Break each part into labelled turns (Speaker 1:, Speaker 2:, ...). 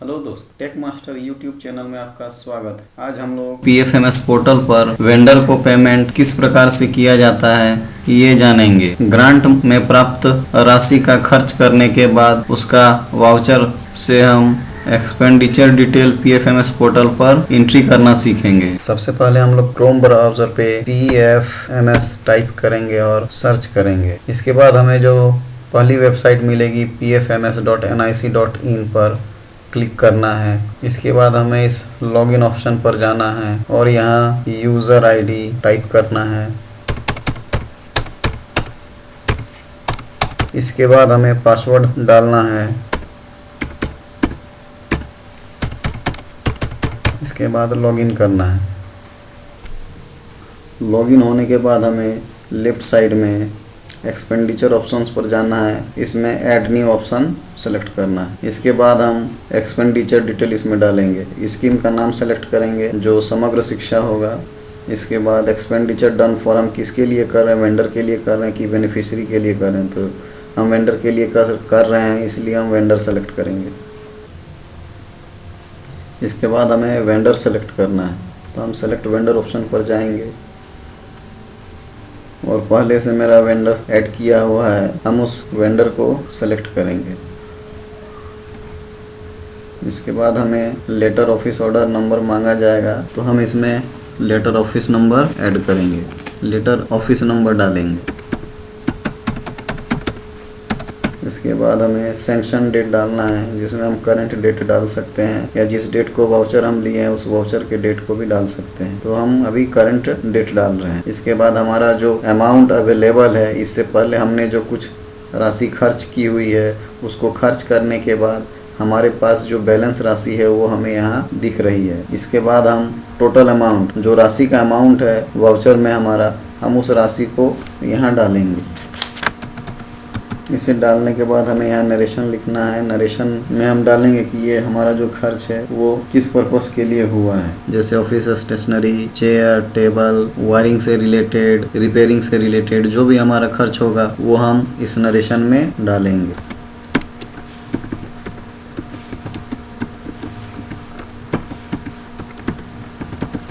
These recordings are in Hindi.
Speaker 1: हेलो दोस्त टेक मास्टर यूट्यूब चैनल में आपका स्वागत है। आज हम लोग पीएफएमएस पोर्टल पर वेंडर को पेमेंट किस प्रकार से किया जाता है ये जानेंगे। ग्रांट में प्राप्त राशि का खर्च करने के बाद उसका वाउचर से हम एक्सपेंडिचर डिटेल पीएफएमएस पोर्टल पर एंट्री करना सीखेंगे। सबसे पहले हम लोग क्रोम ब्राउज़र पे पीएफएमएस टाइप करेंगे और सर्च करेंगे। इसके बाद हमें जो पहली वेबसाइट मिलेगी pfms.nic.in पर क्लिक करना है। इसके बाद हमें इस लॉगिन ऑप्शन पर जाना है और यहाँ यूज़र आईडी टाइप करना है। इसके बाद हमें पासवर्ड डालना है। इसके बाद लॉगिन करना है। लॉगिन होने के बाद हमें लेफ़्ट साइड में एक्सपेंडिचर ऑप्शंस पर जाना है। इसमें ऐड न्यू ऑप्शन सेलेक्ट करना है। इसके बाद हम एक्सपेंडिचर डिटेल इसमें डालेंगे। स्कीम का नाम सेलेक्ट करेंगे, जो समग्र शिक्षा होगा। इसके बाद एक्सपेंडिचर डन फॉर हम किसके लिए कर रहे हैं? वेंडर के लिए कर रहे हैं कि बेनिफिशरी के लिए कर रहे हैं? तो हम वेंडर के लिए कर कर रहे हैं, इसलिए हम वेंडर सेलेक्ट करेंगे। इसके बाद हमें वेंडर सेलेक्ट करना है। तो हम सेलेक्ट वेंडर ऑप्शन पर जाएँगे। और पहले से मेरा वेंडर ऐड किया हुआ है, हम उस वेंडर को सेलेक्ट करेंगे। इसके बाद हमें लेटर ऑफ़िस ऑर्डर नंबर मांगा जाएगा तो हम इसमें लेटर ऑफ़िस नंबर ऐड करेंगे। लेटर ऑफ़िस नंबर डालेंगे। इसके बाद हमें सेंक्शन डेट डालना है, जिसमें हम करंट डेट डाल सकते हैं, या जिस डेट को वाउचर हम लिए हैं, उस वाउचर के डेट को भी डाल सकते हैं। तो हम अभी करंट डेट डाल रहे हैं। इसके बाद हमारा जो अमाउंट अवेलेबल है, इससे पहले हमने जो कुछ राशि खर्च की हुई है, उसको खर्च करने के बाद हमारे पास जो बैलेंस राशि है, वो हमें यहाँ दिख रही है। इसके बाद हम टोटल अमाउंट जो राशि का अमाउंट है वाउचर में हमारा, हम उस राशि को यहाँ डालेंगे। इसे डालने के बाद हमें यहाँ नरेशन लिखना है। नरेशन में हम डालेंगे कि ये हमारा जो खर्च है, वो किस पर्पस के लिए हुआ है? जैसे office stationery chair table wiring से रिलेटेड रिपेयरिंग से रिलेटेड जो भी हमारा खर्च होगा, वो हम इस नरेशन में डालेंगे।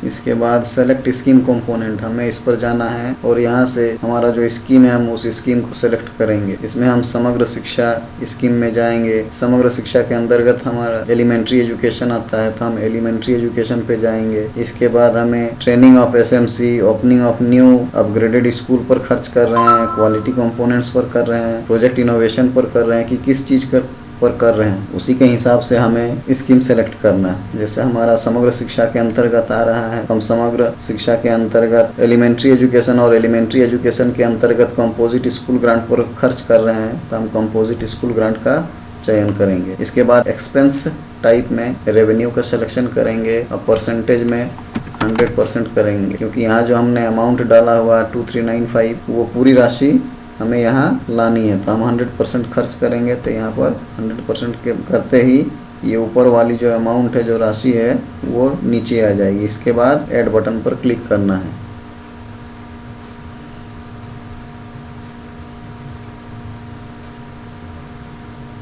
Speaker 1: इसके बाद सेलेक्ट स्कीम कंपोनेंट हमें इस पर जाना है और यहाँ से हमारा जो स्कीम है, हम उस स्कीम को सेलेक्ट करेंगे। इसमें हम समग्र शिक्षा स्कीम में जाएँगे। समग्र शिक्षा के अंतर्गत हमारा एलिमेंट्री एजुकेशन आता है तो हम एलिमेंट्री एजुकेशन पे जाएँगे। इसके बाद हमें training of SMC opening of new upgraded school पर खर्च कर रहे हैं क्वालिटी कंपोनेंट्स पर कर रहे हैं प्रोजेक्ट इनोवेशन पर कर रहे हैं कि किस चीज़ कर पर कर रहे हैं। उसी के हिसाब से हमें स्कीम सेलेक्ट करना है। जैसे हमारा समग्र शिक्षा के अंतर्गत आ रहा है हम समग्र शिक्षा के अंतर्गत एलिमेंट्री एजुकेशन और एलिमेंट्री एजुकेशन के अंतर्गत कंपोजिट स्कूल ग्रांट पर खर्च कर रहे हैं तो हम कंपोजिट स्कूल ग्रांट का चयन करेंगे। इसके बाद एक्सपेंस टाइप में रेवेन्यू का सिलेक्शन करेंगे और परसेंटेज में हंड्रेड परसेंट करेंगे। क्योंकि यहाँ जो हमने अमाउंट डाला हुआ टू थ्री नाइन फाइव वो पूरी राशि हमें यहाँ लानी है। तो हम हंड्रेड परसेंट खर्च करेंगे तो यहाँ पर हंड्रेड परसेंट करते ही ये ऊपर वाली जो अमाउंट है, जो राशि है, वो नीचे आ जाएगी। इसके बाद ऐड बटन पर क्लिक करना है।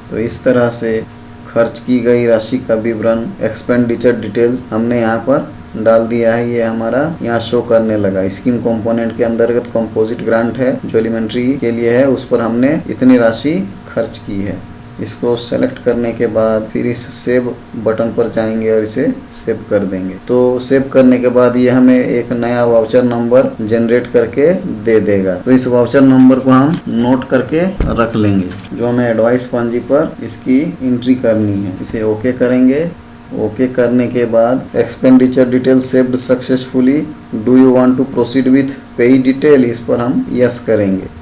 Speaker 1: तो इस तरह से खर्च की गई राशि का विवरण एक्सपेंडिचर डिटेल हमने यहाँ पर डाल दिया है, ये हमारा यहाँ शो करने लगा। स्कीम कंपोनेंट के अंतर्गत कंपोजिट ग्रांट है, जो एलिमेंट्री के लिए है, उस पर हमने इतनी राशि खर्च की है। इसको सेलेक्ट करने के बाद फिर इस सेव बटन पर जाएँगे और इसे सेव कर देंगे। तो सेव करने के बाद ये हमें एक नया वाउचर नंबर जनरेट करके दे देगा। तो इस वाउचर नंबर को हम नोट करके रख लेंगे। जो हमें एडवाइस पंजी पर इसकी एंट्री करनी है, इसे ओके करेंगे। ओके करने के बाद expenditure detail saved successfully do you want to proceed with pay detail इस पर हम यस yes करेंगे।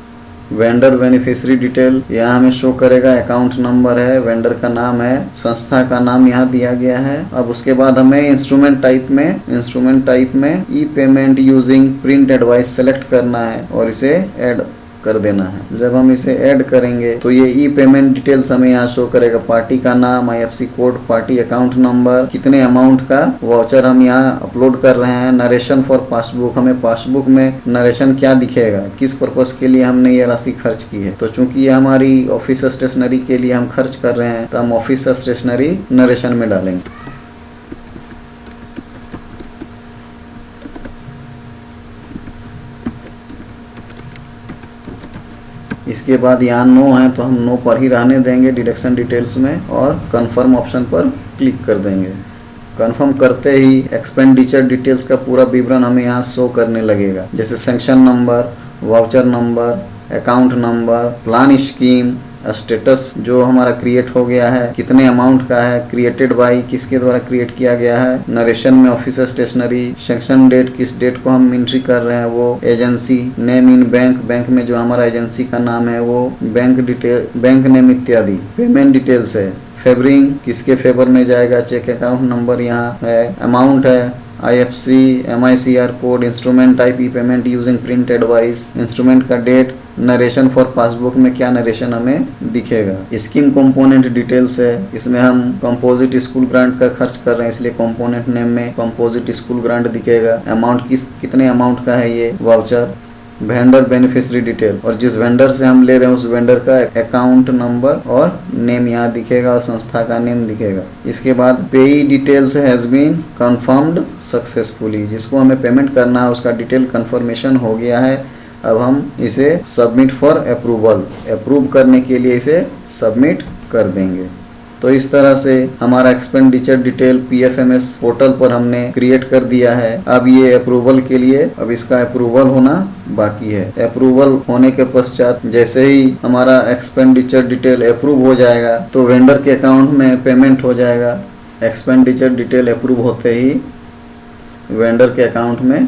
Speaker 1: वेंडर बेनिफिशियरी डिटेल यहाँ हमें शो करेगा। अकाउंट नंबर है वेंडर का नाम है, संस्था का नाम यहाँ दिया गया है। अब उसके बाद हमें इंस्ट्रूमेंट टाइप में इंस्ट्रूमेंट टाइप में e payment using print advice select करना है और इसे एड कर देना है। जब हम इसे ऐड करेंगे तो ये ई पेमेंट डिटेल्स हमें यहाँ शो करेगा। पार्टी का नाम I code party account number कितने अमाउंट का वाउचर हम यहाँ अपलोड कर रहे हैं। नरेशन फॉर पासबुक हमें पासबुक में नरेशन क्या दिखेगा? किस पर्पज के लिए हमने ये राशि खर्च की है? तो चूँकि ये हमारी ऑफ़िस स्टेशनरी के लिए हम खर्च कर रहे हैं तो हम ऑफ़िस स्टेशनरी नरेशन में डालेंगे। इसके बाद यहाँ नो है तो हम नो पर ही रहने देंगे डिडक्शन डिटेल्स में और कन्फर्म ऑप्शन पर क्लिक कर देंगे। कन्फर्म करते ही एक्सपेंडिचर डिटेल्स का पूरा विवरण हमें यहाँ शो करने लगेगा। जैसे sanction number voucher number account number plan scheme status जो हमारा क्रिएट हो गया है, कितने अमाउंट का है क्रिएटेड बाई किसके द्वारा क्रिएट किया गया है नरेशन में ऑफ़िस स्टेशनरी सेक्शन डेट किस डेट को हम एंट्री कर रहे हैं, वो agency name in bank bank में जो हमारा एजेंसी का नाम है, वो बैंक डिटेल बैंक नेम इत्यादि पेमेंट डिटेल्स है। फेवरिंग किसके फेवर में जाएगा चेक अकाउंट नंबर यहाँ है अमाउंट है C R code instrument type e payment using print advice instrument का डेट नरेशन फॉर पासबुक में क्या नरेशन हमें दिखेगा? स्कीम कंपोनेंट डिटेल्स है। इसमें हम कंपोजिट स्कूल ग्रांट का खर्च कर रहे हैं, इसलिए कंपोनेंट नेम में कंपोजिट स्कूल ग्रांट दिखेगा। अमाउंट किस, कितने अमाउंट का है ये? वाउचर वेंडर बेनिफिशरी डिटेल और जिस वेंडर से हम ले रहे हैं, उस वेंडर का अकाउंट नंबर और नेम यहाँ दिखेगा और संस्था का नेम दिखेगा। इसके बाद payee details has been confirmed successfully जिसको हमें पेमेंट करना है, उसका डिटेल कंफर्मेशन हो गया है। अब हम इसे सबमिट फॉर अप्रूवल अप्रूव करने के लिए इसे सबमिट कर देंगे। तो इस तरह से हमारा एक्सपेंडिचर डिटेल पीएफएमएस पोर्टल पर हमने क्रिएट कर दिया है। अब ये अप्रूवल के लिए, अब इसका अप्रूवल होना बाकी है। अप्रूवल होने के पश्चात जैसे ही हमारा एक्सपेंडिचर डिटेल अप्रूव हो जाएगा तो वेंडर के अकाउंट में पेमेंट हो जाएगा। एक्सपेंडिचर डिटेल अप्रूव होते ही वेंडर के अकाउंट में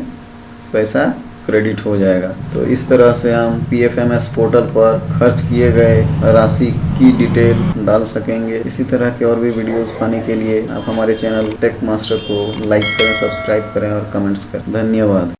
Speaker 1: पैसा क्रेडिट हो जाएगा। तो इस तरह से हम P F M S portal पर खर्च किए गए राशि की डिटेल डाल सकेंगे। इसी तरह के और भी वीडियोस पाने के लिए आप हमारे चैनल टेक मास्टर को लाइक करें सब्सक्राइब करें और कमेंट्स करें। धन्यवाद।